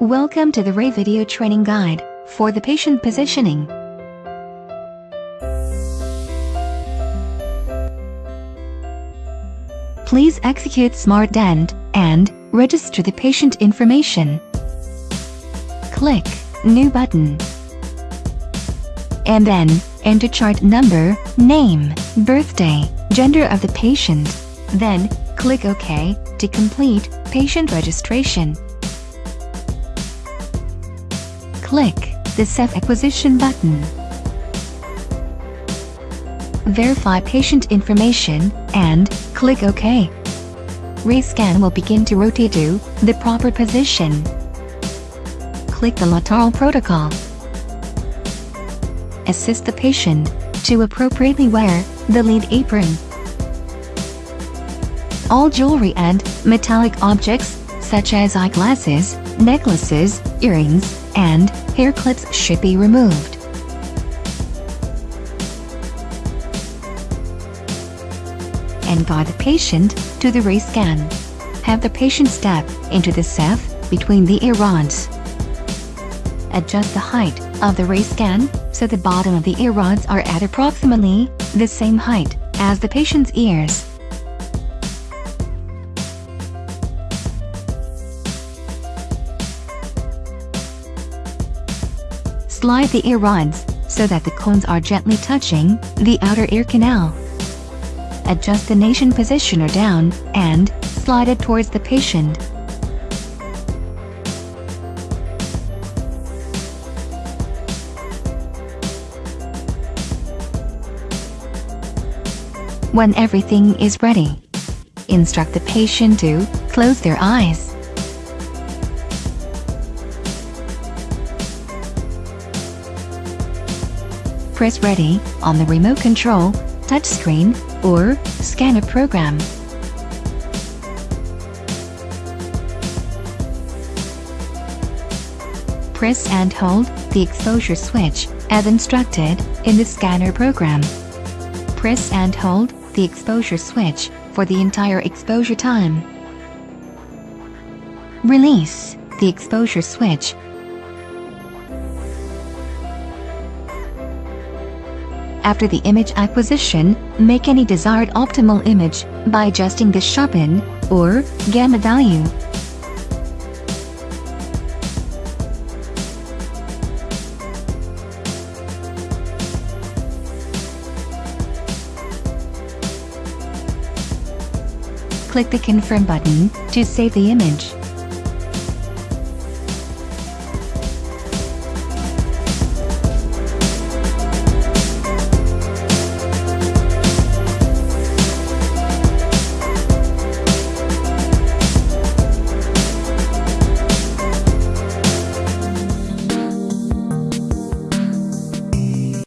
Welcome to the Ray Video Training Guide for the patient positioning. Please execute SmartDent and register the patient information. Click New button. And then, enter chart number, name, birthday, gender of the patient. Then, click OK to complete patient registration. Click the Ceph Acquisition button. Verify patient information and click OK. Rayscan will begin to rotate to the proper position. Click the lateral protocol. Assist the patient to appropriately wear the lead apron. All jewelry and metallic objects, such as eyeglasses, necklaces, earrings, and hair clips should be removed. And guide the patient to the Rayscan. Have the patient step into the Ceph between the ear rods. Adjust the height of the Rayscan so the bottom of the ear rods are at approximately the same height as the patient's ears. Slide the ear rods so that the cones are gently touching the outer ear canal. Adjust the nasion positioner down and slide it towards the patient. When everything is ready, instruct the patient to close their eyes. Press ready on the remote control, touchscreen, or scanner program. Press and hold the exposure switch as instructed in the scanner program. Press and hold the exposure switch for the entire exposure time. Release the exposure switch. After the image acquisition, make any desired optimal image by adjusting the sharpen or gamma value. Click the confirm button to save the image.